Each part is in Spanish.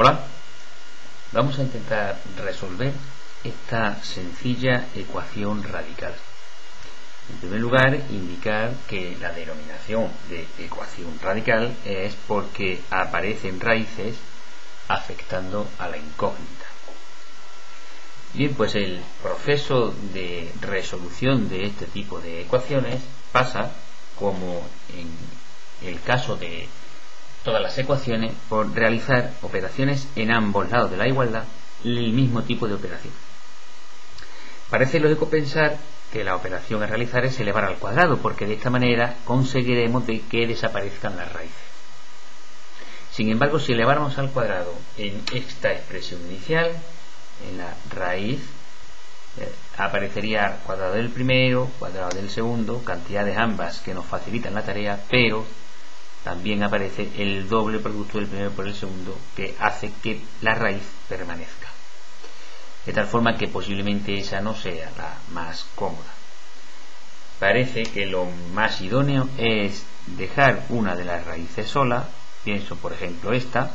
Hola, vamos a intentar resolver esta sencilla ecuación radical. En primer lugar, indicar que la denominación de ecuación radical es porque aparecen raíces afectando a la incógnita. Bien, pues el proceso de resolución de este tipo de ecuaciones pasa, como en el caso de todas las ecuaciones, por realizar operaciones en ambos lados de la igualdad, el mismo tipo de operación. Parece lógico pensar que la operación a realizar es elevar al cuadrado, porque de esta manera conseguiremos de que desaparezcan las raíces. Sin embargo, si eleváramos al cuadrado en esta expresión inicial, en la raíz eh, aparecería cuadrado del primero, cuadrado del segundo, cantidades ambas que nos facilitan la tarea, pero también aparece el doble producto del primero por el segundo que hace que la raíz permanezca. De tal forma que posiblemente esa no sea la más cómoda. Parece que lo más idóneo es dejar una de las raíces sola, pienso por ejemplo esta,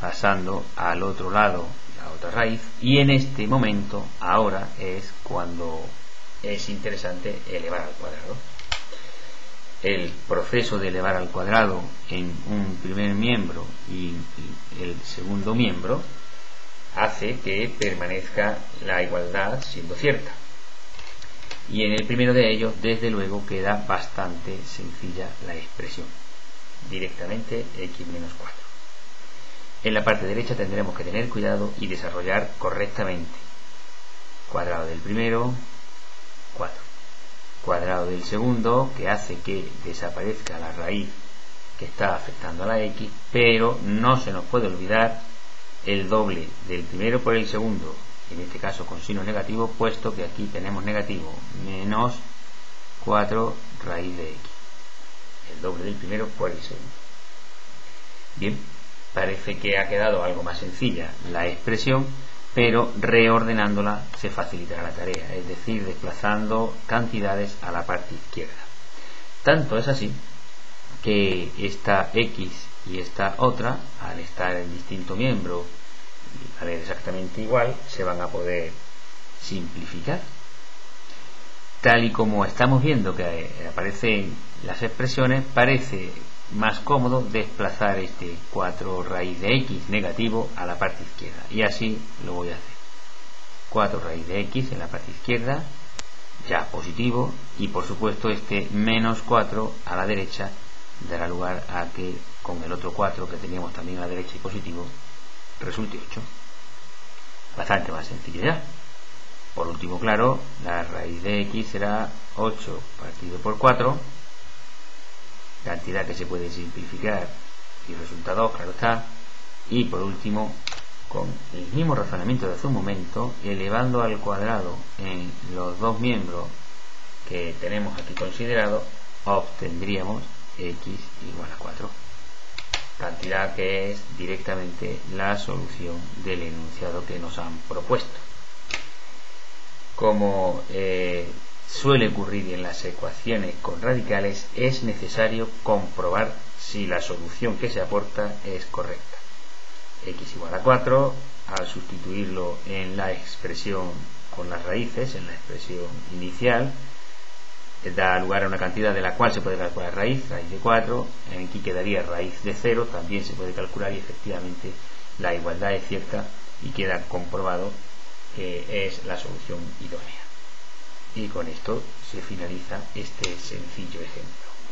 pasando al otro lado otra raíz y en este momento ahora es cuando es interesante elevar al cuadrado el proceso de elevar al cuadrado en un primer miembro y el segundo miembro hace que permanezca la igualdad siendo cierta y en el primero de ellos desde luego queda bastante sencilla la expresión directamente x menos 4 en la parte derecha tendremos que tener cuidado y desarrollar correctamente. Cuadrado del primero, 4. Cuadrado del segundo, que hace que desaparezca la raíz que está afectando a la x, pero no se nos puede olvidar el doble del primero por el segundo, en este caso con signo negativo, puesto que aquí tenemos negativo menos 4 raíz de x. El doble del primero por el segundo. Bien, parece que ha quedado algo más sencilla la expresión, pero reordenándola se facilitará la tarea, es decir, desplazando cantidades a la parte izquierda. Tanto es así que esta x y esta otra, al estar en distinto miembro y valer exactamente igual, se van a poder simplificar. Tal y como estamos viendo que aparecen las expresiones, parece más cómodo desplazar este 4 raíz de x negativo a la parte izquierda. Y así lo voy a hacer. 4 raíz de x en la parte izquierda ya positivo y por supuesto este menos 4 a la derecha dará lugar a que con el otro 4 que teníamos también a la derecha y positivo resulte 8 bastante más sencillo ya. Por último claro la raíz de x será 8 partido por 4 cantidad que se puede simplificar y resultado claro está. Y por último con el mismo razonamiento de hace un momento elevando al cuadrado en los dos miembros que tenemos aquí considerado obtendríamos x igual a 4 cantidad que es directamente la solución del enunciado que nos han propuesto. Como eh, suele ocurrir en las ecuaciones con radicales, es necesario comprobar si la solución que se aporta es correcta. x igual a 4, al sustituirlo en la expresión con las raíces, en la expresión inicial, da lugar a una cantidad de la cual se puede calcular raíz, raíz de 4, aquí quedaría raíz de 0, también se puede calcular y efectivamente la igualdad es cierta y queda comprobado que es la solución idónea. Y con esto se finaliza este sencillo ejemplo.